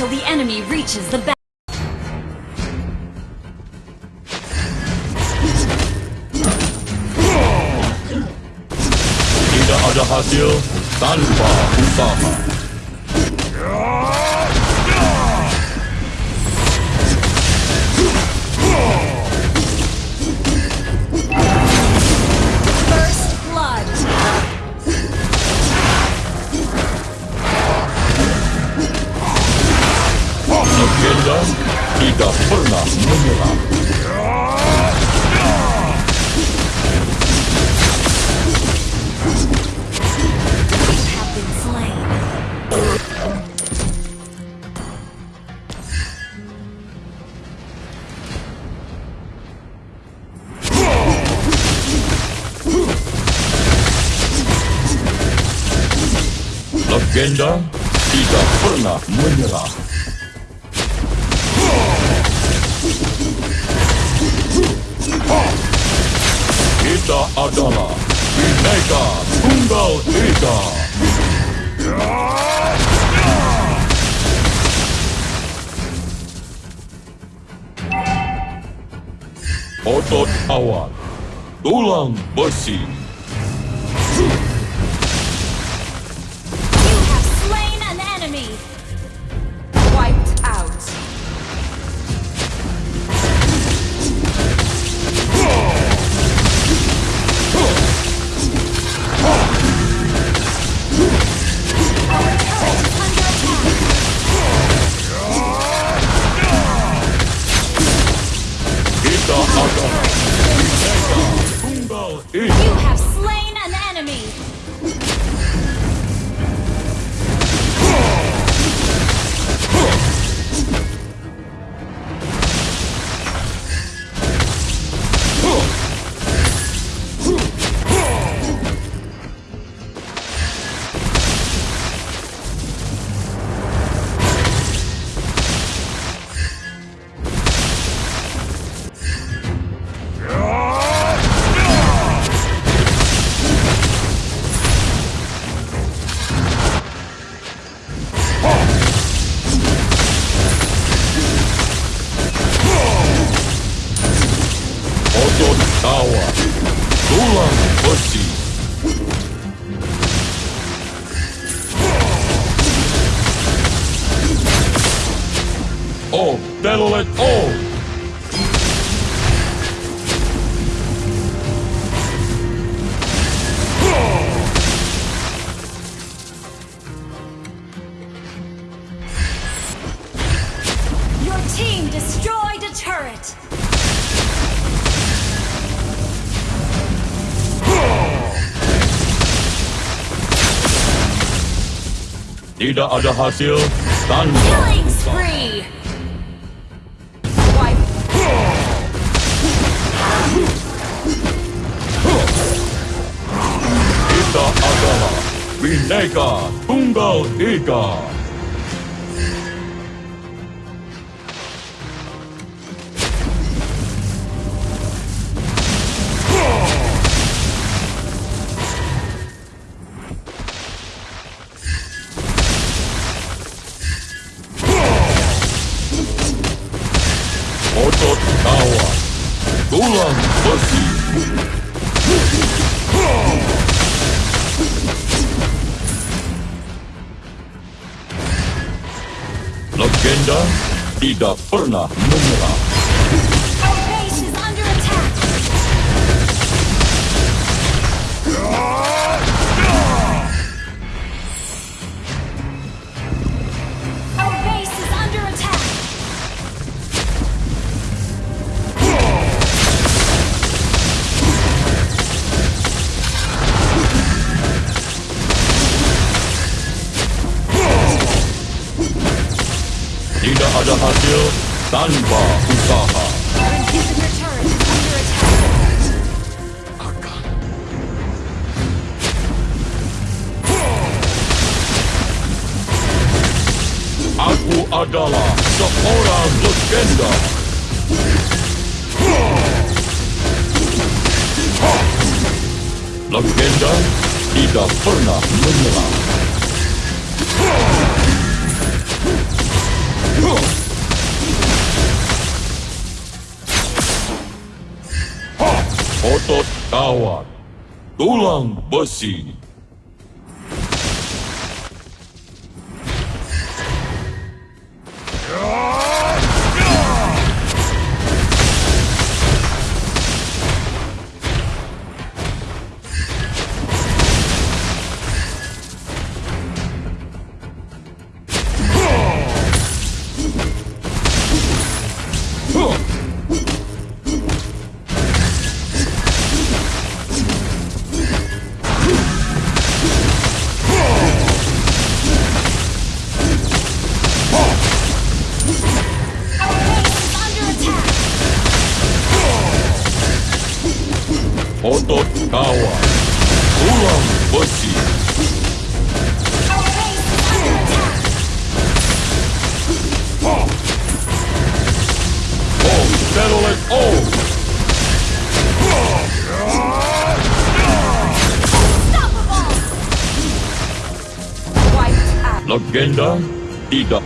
until the enemy reaches the back. Tidak ada hasil tanpa usaha. Legenda tidak pernah menyerah. Kita adalah Bineka Tunggal Ika. Otot awan, tulang besi. Oh! Your team destroyed a turret. Tidak ada hasil tanpa Killing spree. Bhinneka Tunggal Ika. Otot tulang besi. Legenda tidak pernah menyerah. Tidak ada hasil tanpa usaha. Aku adalah seorang legenda. Legenda tidak pernah menyerah. pesawat, Tulang besi. legenda tidak.